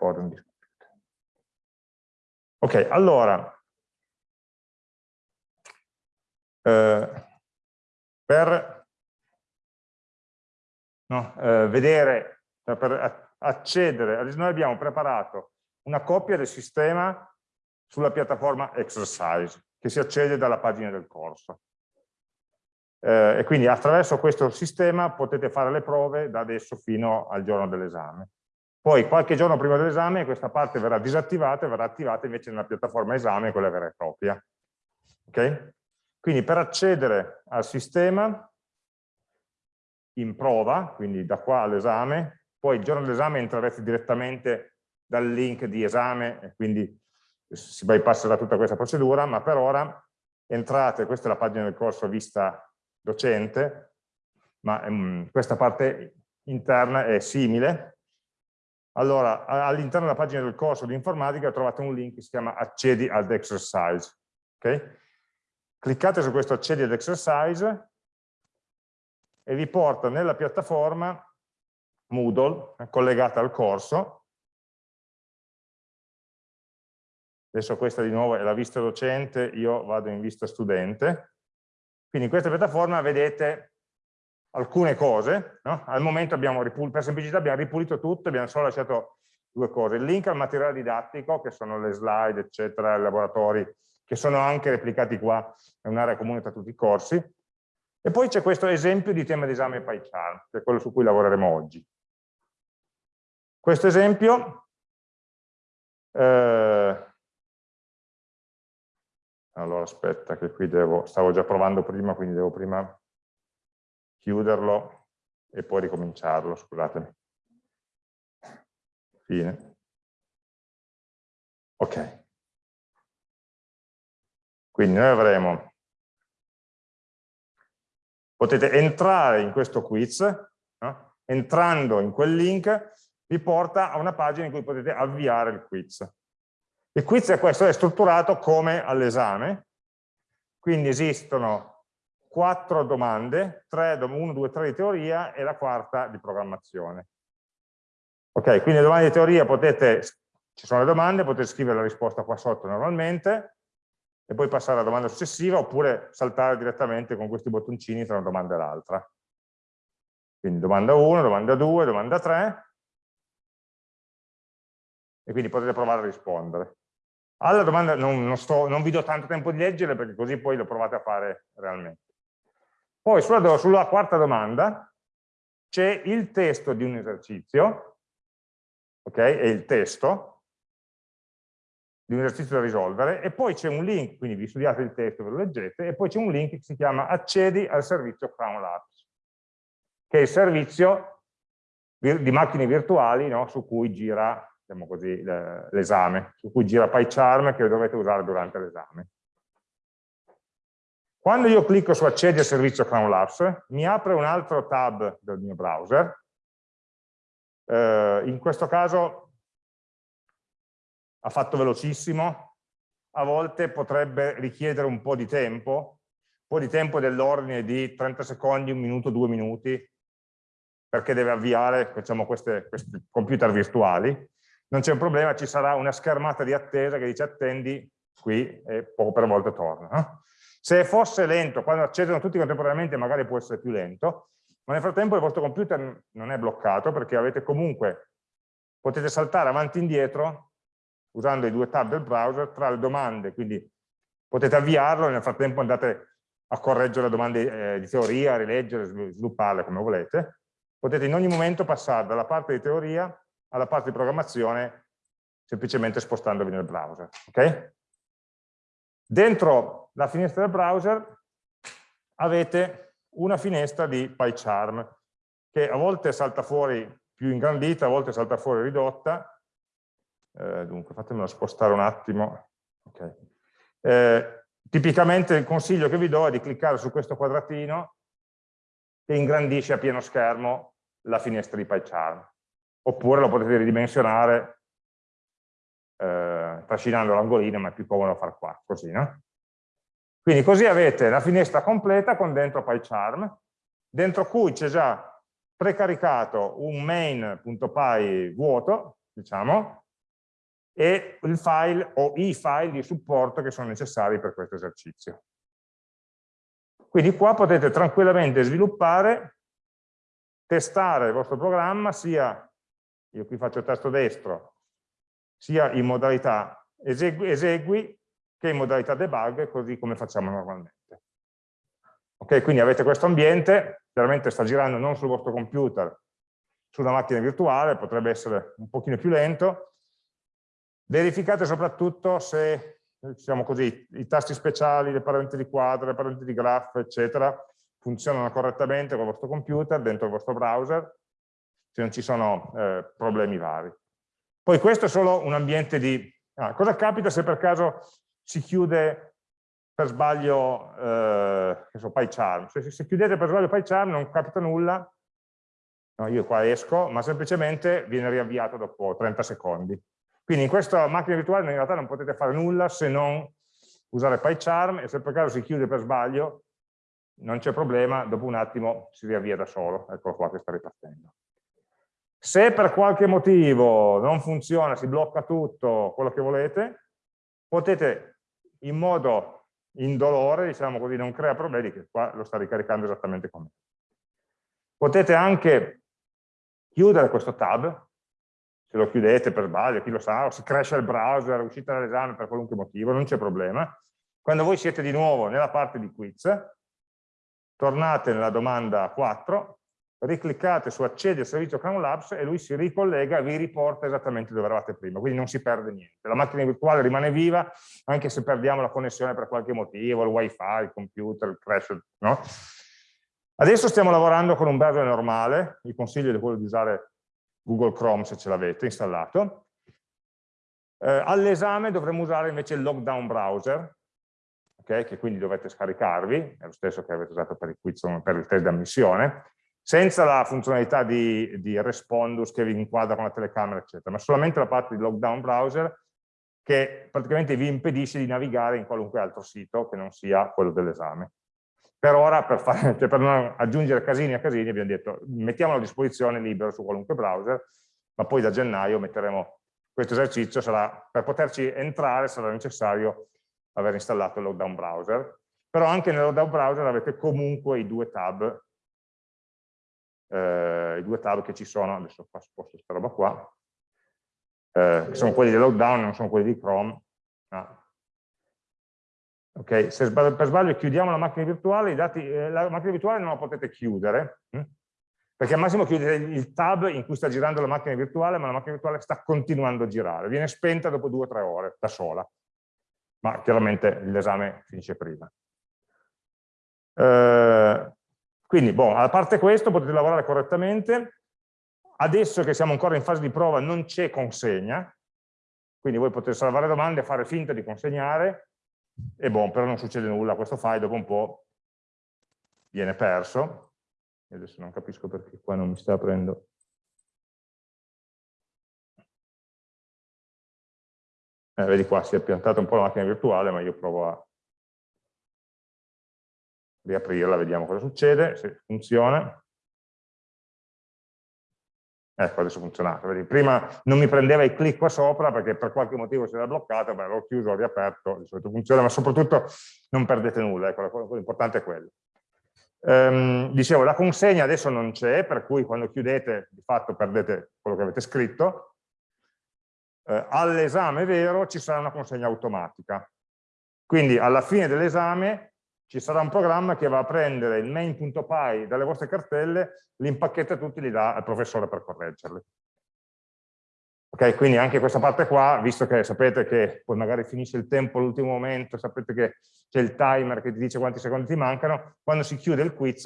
according Ok, allora, eh, per no, eh, vedere, cioè per accedere, noi abbiamo preparato una copia del sistema sulla piattaforma Exercise, che si accede dalla pagina del corso. Eh, e quindi attraverso questo sistema potete fare le prove da adesso fino al giorno dell'esame. Poi qualche giorno prima dell'esame questa parte verrà disattivata e verrà attivata invece nella piattaforma esame, quella vera e propria. Ok? Quindi per accedere al sistema in prova, quindi da qua all'esame, poi il giorno dell'esame entrerete direttamente dal link di esame e quindi si bypasserà tutta questa procedura, ma per ora entrate, questa è la pagina del corso vista docente, ma um, questa parte interna è simile, allora, all'interno della pagina del corso di informatica trovate un link che si chiama accedi ad exercise. Okay? Cliccate su questo accedi ad exercise e vi porta nella piattaforma Moodle eh, collegata al corso. Adesso questa di nuovo è la vista docente, io vado in vista studente. Quindi in questa piattaforma vedete alcune cose, no? al momento abbiamo per semplicità abbiamo ripulito tutto, abbiamo solo lasciato due cose, il link al materiale didattico, che sono le slide, eccetera, i laboratori, che sono anche replicati qua, è un'area comune tra tutti i corsi, e poi c'è questo esempio di tema d'esame PyCharm, che è quello su cui lavoreremo oggi. Questo esempio eh, allora aspetta che qui devo, stavo già provando prima, quindi devo prima chiuderlo e poi ricominciarlo, scusatemi. Fine. Ok. Quindi noi avremo, potete entrare in questo quiz, no? entrando in quel link vi porta a una pagina in cui potete avviare il quiz. Il quiz è questo, è strutturato come all'esame, quindi esistono quattro domande, 1, 2, 3 di teoria e la quarta di programmazione. Ok, quindi le domande di teoria potete, ci sono le domande, potete scrivere la risposta qua sotto normalmente e poi passare alla domanda successiva oppure saltare direttamente con questi bottoncini tra una domanda e l'altra. Quindi domanda 1, domanda 2, domanda 3 e quindi potete provare a rispondere. Alla domanda non, non, sto, non vi do tanto tempo di leggere perché così poi lo provate a fare realmente. Poi sulla, sulla quarta domanda c'è il testo di un esercizio, ok? È il testo di un esercizio da risolvere e poi c'è un link, quindi vi studiate il testo, ve lo leggete, e poi c'è un link che si chiama accedi al servizio Crown Labs, che è il servizio di macchine virtuali no? su cui gira diciamo l'esame, su cui gira PyCharm che dovete usare durante l'esame. Quando io clicco su accedi al servizio Crown Labs, mi apre un altro tab del mio browser. Eh, in questo caso ha fatto velocissimo, a volte potrebbe richiedere un po' di tempo, un po' di tempo dell'ordine di 30 secondi, un minuto, due minuti, perché deve avviare diciamo, queste, questi computer virtuali. Non c'è un problema, ci sarà una schermata di attesa che dice attendi qui e poco per volta torna. No? Se fosse lento, quando accedono tutti contemporaneamente magari può essere più lento, ma nel frattempo il vostro computer non è bloccato perché avete comunque, potete saltare avanti e indietro usando i due tab del browser tra le domande, quindi potete avviarlo e nel frattempo andate a correggere le domande eh, di teoria, rileggere, svilupparle come volete. Potete in ogni momento passare dalla parte di teoria alla parte di programmazione semplicemente spostandovi nel browser. Okay? Dentro la finestra del browser avete una finestra di PyCharm che a volte salta fuori più ingrandita, a volte salta fuori ridotta. Eh, dunque, fatemelo spostare un attimo. Okay. Eh, tipicamente il consiglio che vi do è di cliccare su questo quadratino che ingrandisce a pieno schermo la finestra di PyCharm. Oppure lo potete ridimensionare eh, trascinando l'angolino, ma è più comodo far qua, così, no? Quindi così avete la finestra completa con dentro PyCharm, dentro cui c'è già precaricato un main.py vuoto, diciamo, e il file o i file di supporto che sono necessari per questo esercizio. Quindi qua potete tranquillamente sviluppare, testare il vostro programma sia, io qui faccio tasto destro, sia in modalità esegui, esegui che in modalità debug, così come facciamo normalmente. Ok, quindi avete questo ambiente, chiaramente sta girando non sul vostro computer, su una macchina virtuale, potrebbe essere un pochino più lento. Verificate soprattutto se diciamo così, i tasti speciali, le parenti di quadro, le parenti di graph, eccetera, funzionano correttamente con il vostro computer, dentro il vostro browser, se non ci sono eh, problemi vari. Poi questo è solo un ambiente di... Ah, cosa capita se per caso si chiude per sbaglio eh, PyCharm? Se, se chiudete per sbaglio PyCharm non capita nulla, no, io qua esco, ma semplicemente viene riavviato dopo 30 secondi. Quindi in questa macchina virtuale in realtà non potete fare nulla se non usare PyCharm e se per caso si chiude per sbaglio non c'è problema, dopo un attimo si riavvia da solo, eccolo qua che sta ripartendo. Se per qualche motivo non funziona, si blocca tutto, quello che volete, potete in modo indolore, diciamo così, non crea problemi, che qua lo sta ricaricando esattamente come. Potete anche chiudere questo tab, se lo chiudete per sbaglio, chi lo sa, o si cresce il browser, uscite dall'esame per qualunque motivo, non c'è problema. Quando voi siete di nuovo nella parte di quiz, tornate nella domanda 4, ricliccate su accedi al servizio Crown Labs e lui si ricollega e vi riporta esattamente dove eravate prima, quindi non si perde niente. La macchina virtuale rimane viva anche se perdiamo la connessione per qualche motivo, il wifi, il computer, il crash, no? Adesso stiamo lavorando con un browser normale, il consiglio è quello di usare Google Chrome se ce l'avete installato. Eh, All'esame dovremo usare invece il lockdown browser, okay, che quindi dovete scaricarvi, è lo stesso che avete usato per il, quiz, per il test di ammissione, senza la funzionalità di, di Respondus che vi inquadra con la telecamera, eccetera, ma solamente la parte di lockdown browser che praticamente vi impedisce di navigare in qualunque altro sito che non sia quello dell'esame. Per ora, per, fare, cioè per, non aggiungere casini a casini, abbiamo detto mettiamolo a disposizione libero su qualunque browser, ma poi da gennaio metteremo questo esercizio, sarà, per poterci entrare sarà necessario aver installato il lockdown browser, però anche nel lockdown browser avete comunque i due tab, eh, i due tab che ci sono, adesso qua sposto questa roba qua, eh, sono quelli del lockdown, non sono quelli di Chrome, ah, Okay? Se per sbaglio chiudiamo la macchina virtuale, dati, eh, la macchina virtuale non la potete chiudere, hm? perché al massimo chiudete il tab in cui sta girando la macchina virtuale, ma la macchina virtuale sta continuando a girare, viene spenta dopo due o tre ore da sola, ma chiaramente l'esame finisce prima. Eh, quindi, boh, a parte questo potete lavorare correttamente, adesso che siamo ancora in fase di prova non c'è consegna, quindi voi potete salvare domande, fare finta di consegnare, e boh, però non succede nulla, questo file dopo un po' viene perso, e adesso non capisco perché qua non mi sta aprendo. Eh, vedi qua, si è piantata un po' la macchina virtuale, ma io provo a riaprirla, vediamo cosa succede, se funziona. Ecco, adesso. Vedi, prima non mi prendeva i clic qua sopra perché per qualche motivo si era bloccato, beh, l'ho chiuso, l'ho riaperto, di solito funziona, ma soprattutto non perdete nulla, ecco, l'importante è quello. Ehm, dicevo, la consegna adesso non c'è, per cui quando chiudete di fatto perdete quello che avete scritto. Eh, All'esame vero ci sarà una consegna automatica. Quindi alla fine dell'esame ci sarà un programma che va a prendere il main.py dalle vostre cartelle, li impacchetta tutti e li dà al professore per correggerli. Ok, quindi anche questa parte qua, visto che sapete che poi magari finisce il tempo all'ultimo momento, sapete che c'è il timer che ti dice quanti secondi ti mancano, quando si chiude il quiz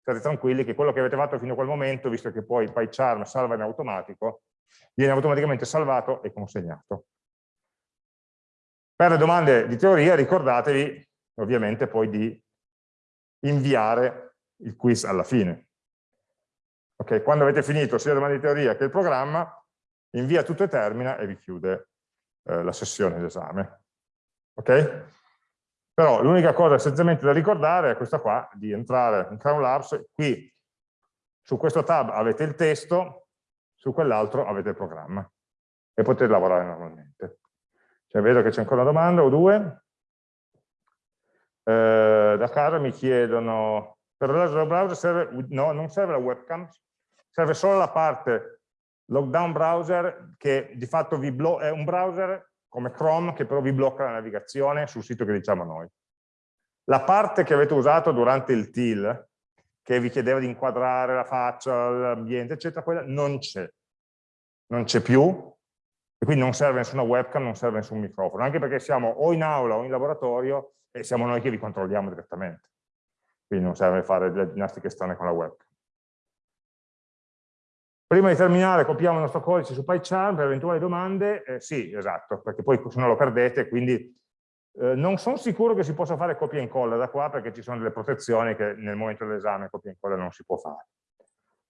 state tranquilli che quello che avete fatto fino a quel momento, visto che poi PyCharm salva in automatico, viene automaticamente salvato e consegnato. Per le domande di teoria ricordatevi ovviamente poi di inviare il quiz alla fine. Okay, quando avete finito sia la domanda di teoria che il programma, invia tutto e termina e vi chiude eh, la sessione d'esame. Ok? Però l'unica cosa essenzialmente da ricordare è questa qua, di entrare in Crown Labs, qui su questo tab avete il testo, su quell'altro avete il programma e potete lavorare normalmente. Cioè, vedo che c'è ancora una domanda o due. Eh, da casa mi chiedono, per il browser serve, no, non serve la webcam, serve solo la parte lockdown browser che di fatto vi è un browser come Chrome che però vi blocca la navigazione sul sito che diciamo noi. La parte che avete usato durante il TIL, che vi chiedeva di inquadrare la faccia, l'ambiente, eccetera, quella non c'è. Non c'è più, e quindi non serve nessuna webcam, non serve nessun microfono, anche perché siamo o in aula o in laboratorio e siamo noi che vi controlliamo direttamente. Quindi non serve fare le ginnastiche strane con la webcam. Prima di terminare copiamo il nostro codice su PyCharm per eventuali domande. Eh, sì, esatto, perché poi se no lo perdete, quindi eh, non sono sicuro che si possa fare copia e incolla da qua perché ci sono delle protezioni che nel momento dell'esame copia e incolla non si può fare.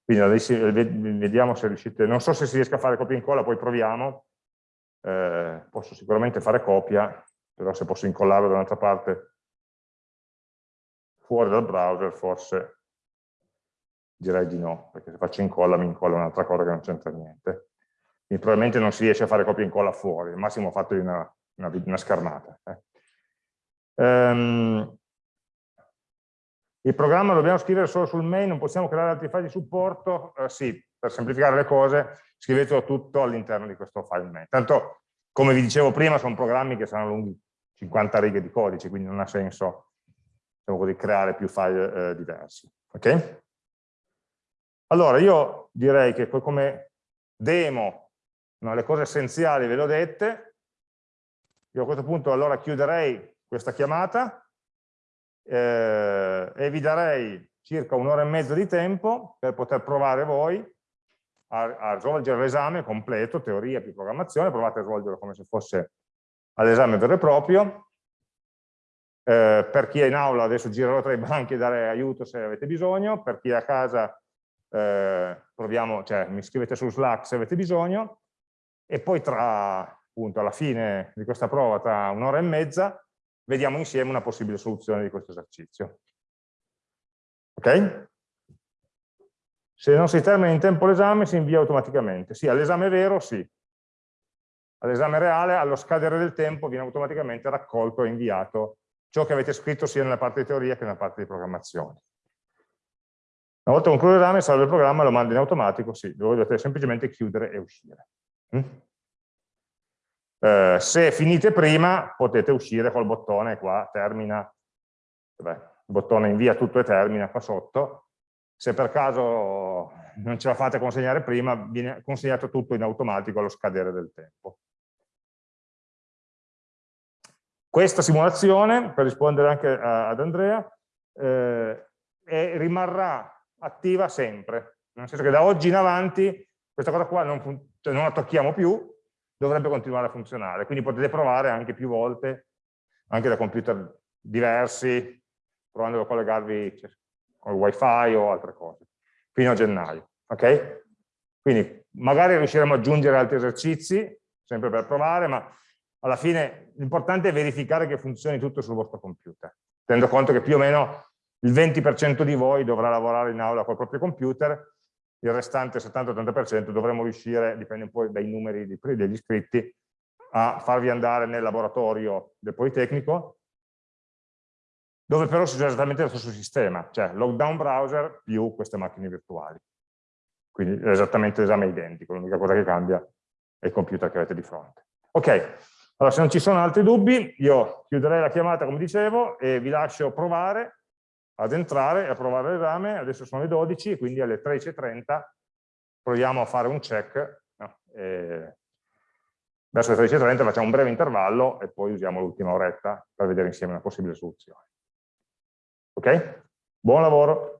Quindi adesso vediamo se riuscite, non so se si riesca a fare copia e incolla, poi proviamo. Eh, posso sicuramente fare copia, però se posso incollarlo da un'altra parte fuori dal browser forse direi di no, perché se faccio incolla mi incolla un'altra cosa che non c'entra niente. Quindi probabilmente non si riesce a fare copia e incolla fuori, al massimo ho fatto una, una, una schermata. Eh. Um, il programma lo dobbiamo scrivere solo sul main, non possiamo creare altri file di supporto? Eh, sì, per semplificare le cose, scrivetelo tutto all'interno di questo file main. Tanto, come vi dicevo prima, sono programmi che saranno lunghi 50 righe di codice, quindi non ha senso diciamo così, creare più file eh, diversi. Ok? Allora, io direi che come demo no, le cose essenziali ve le ho dette, io a questo punto allora chiuderei questa chiamata eh, e vi darei circa un'ora e mezza di tempo per poter provare voi a, a svolgere l'esame completo, teoria più programmazione, provate a svolgerlo come se fosse all'esame vero e proprio. Eh, per chi è in aula adesso girerò tra i banchi e dare aiuto se avete bisogno, per chi è a casa eh, proviamo, cioè, mi scrivete su Slack se avete bisogno e poi tra appunto alla fine di questa prova, tra un'ora e mezza, vediamo insieme una possibile soluzione di questo esercizio. Ok? Se non si termina in tempo l'esame si invia automaticamente. Sì, all'esame vero sì. All'esame reale, allo scadere del tempo, viene automaticamente raccolto e inviato ciò che avete scritto sia nella parte di teoria che nella parte di programmazione. Una volta concluso l'esame, salva il programma, lo manda in automatico, sì, lo dovete semplicemente chiudere e uscire. Mm? Eh, se finite prima, potete uscire col bottone qua, termina, vabbè, il bottone invia tutto e termina qua sotto. Se per caso non ce la fate consegnare prima, viene consegnato tutto in automatico allo scadere del tempo. Questa simulazione, per rispondere anche ad Andrea, eh, rimarrà attiva sempre, nel senso che da oggi in avanti questa cosa qua non, cioè non la tocchiamo più, dovrebbe continuare a funzionare, quindi potete provare anche più volte, anche da computer diversi, provando a collegarvi con il wifi o altre cose, fino a gennaio, ok? Quindi magari riusciremo ad aggiungere altri esercizi, sempre per provare, ma alla fine l'importante è verificare che funzioni tutto sul vostro computer, tenendo conto che più o meno il 20% di voi dovrà lavorare in aula col proprio computer, il restante 70-80% dovremo riuscire, dipende un po' dai numeri degli iscritti, a farvi andare nel laboratorio del Politecnico, dove però si usa esattamente lo stesso sistema, cioè lockdown browser più queste macchine virtuali. Quindi esattamente l'esame è identico, l'unica cosa che cambia è il computer che avete di fronte. Ok, allora se non ci sono altri dubbi, io chiuderei la chiamata come dicevo e vi lascio provare ad entrare e a provare l'esame, adesso sono le 12, quindi alle 13.30 proviamo a fare un check, no? verso le 13.30 facciamo un breve intervallo e poi usiamo l'ultima oretta per vedere insieme una possibile soluzione. Ok? Buon lavoro!